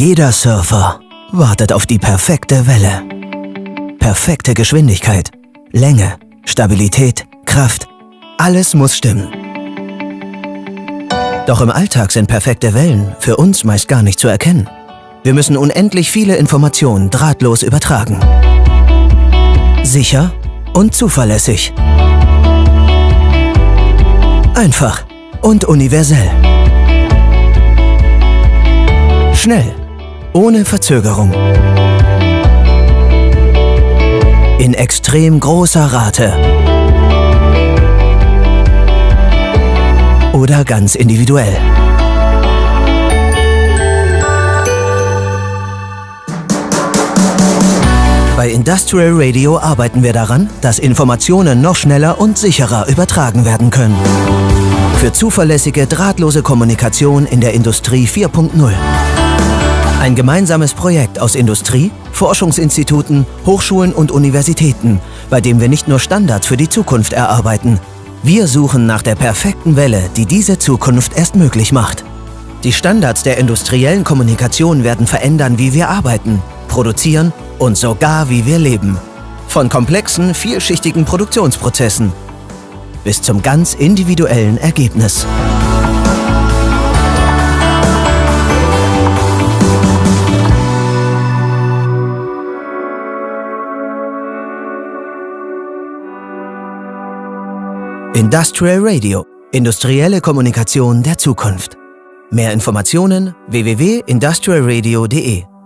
Jeder Surfer wartet auf die perfekte Welle. Perfekte Geschwindigkeit, Länge, Stabilität, Kraft. Alles muss stimmen. Doch im Alltag sind perfekte Wellen für uns meist gar nicht zu erkennen. Wir müssen unendlich viele Informationen drahtlos übertragen. Sicher und zuverlässig. Einfach und universell. Schnell, ohne Verzögerung. In extrem großer Rate. Oder ganz individuell. Bei Industrial Radio arbeiten wir daran, dass Informationen noch schneller und sicherer übertragen werden können. Für zuverlässige, drahtlose Kommunikation in der Industrie 4.0. Ein gemeinsames Projekt aus Industrie, Forschungsinstituten, Hochschulen und Universitäten, bei dem wir nicht nur Standards für die Zukunft erarbeiten. Wir suchen nach der perfekten Welle, die diese Zukunft erst möglich macht. Die Standards der industriellen Kommunikation werden verändern, wie wir arbeiten, produzieren und sogar wie wir leben. Von komplexen, vielschichtigen Produktionsprozessen bis zum ganz individuellen Ergebnis. Industrial Radio. Industrielle Kommunikation der Zukunft. Mehr Informationen www.industrialradio.de